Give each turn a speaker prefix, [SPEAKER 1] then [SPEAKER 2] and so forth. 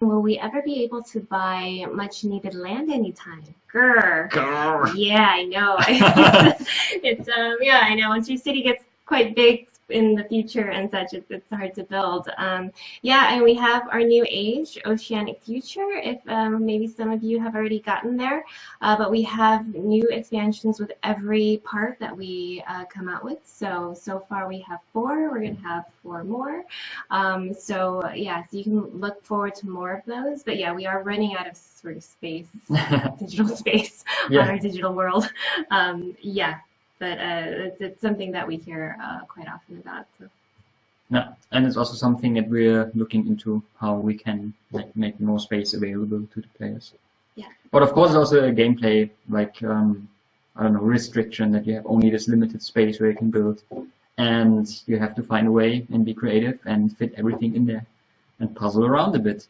[SPEAKER 1] Will we ever be able to buy much needed land anytime? Grr.
[SPEAKER 2] Grr.
[SPEAKER 1] Yeah, I know. it's um yeah, I know. Once your city gets quite big in the future and such, it's, it's hard to build. Um, yeah, and we have our new age, Oceanic Future, if um, maybe some of you have already gotten there. Uh, but we have new expansions with every part that we uh, come out with. So, so far we have four. We're going to have four more. Um, so, yeah, so you can look forward to more of those. But yeah, we are running out of sort of space, digital space
[SPEAKER 2] Yeah.
[SPEAKER 1] on our digital world. Um, yeah, but uh, it's, it's something that we hear uh, quite often about. So.
[SPEAKER 2] Yeah, and it's also something that we're looking into how we can like make more space available to the players.
[SPEAKER 1] Yeah.
[SPEAKER 2] But of course, also a gameplay like um, I don't know restriction that you have only this limited space where you can build, and you have to find a way and be creative and fit everything in there and puzzle around a bit.